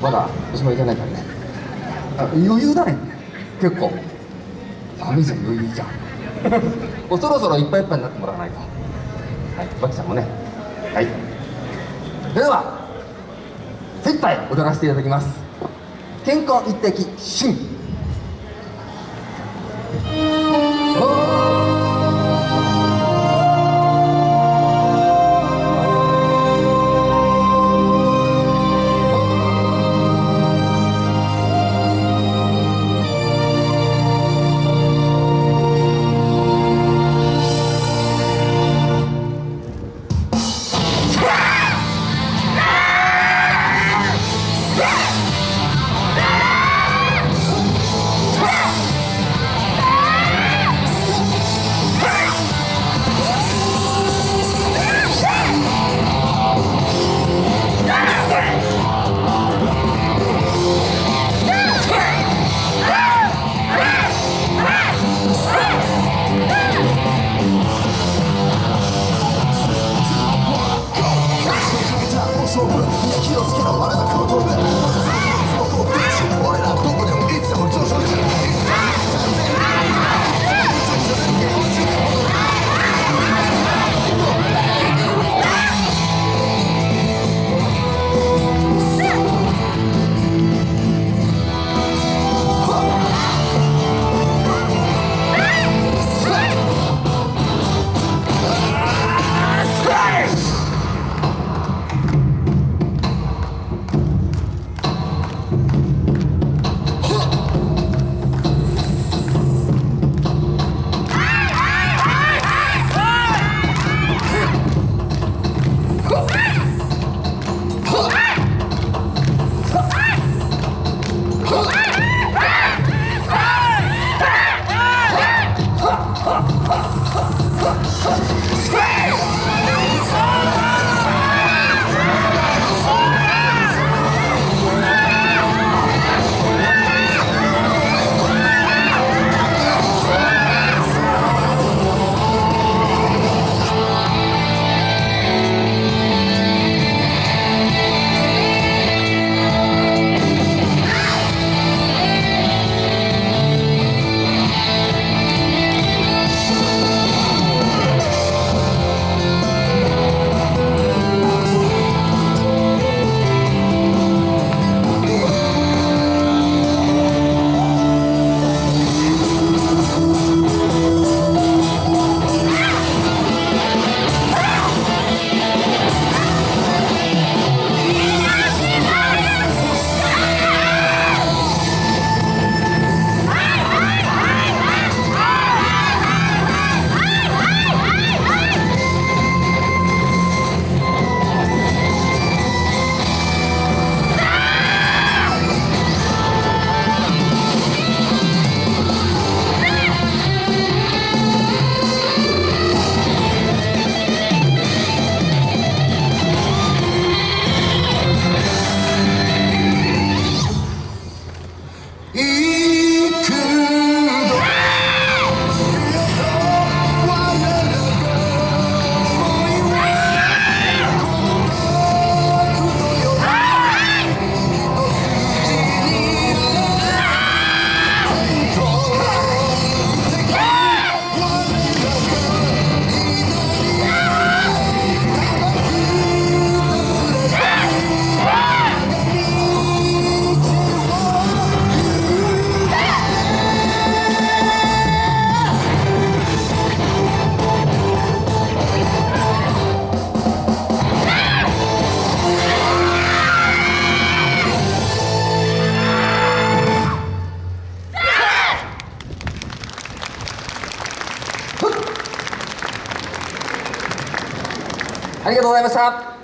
まだおしまいじゃないからね。あ余裕だね。結構。ダメじゃん余裕じゃん。もうそろそろいっぱいいっぱいになってもらわないと。はいバキさんもね。はい。では精一杯踊らせていただきます。健康一滴シン。行ありがとうございました。